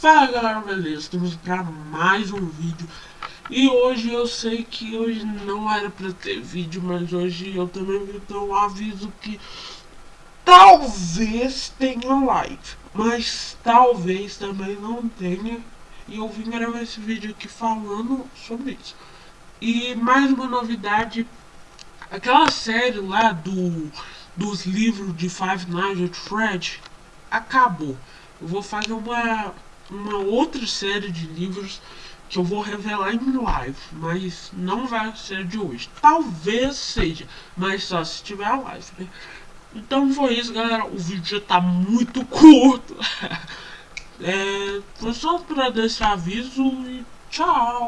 Fala galera, beleza? Estamos para mais um vídeo E hoje eu sei que hoje não era para ter vídeo Mas hoje eu também vou dar um aviso que Talvez tenha live Mas talvez também não tenha E eu vim gravar esse vídeo aqui falando sobre isso E mais uma novidade Aquela série lá do dos livros de Five Nights at Fred acabou. Eu vou fazer uma uma outra série de livros que eu vou revelar em live, mas não vai ser de hoje. Talvez seja, mas só se tiver a live, né? Então foi isso, galera. O vídeo já tá muito curto. é, foi só dar esse aviso e tchau.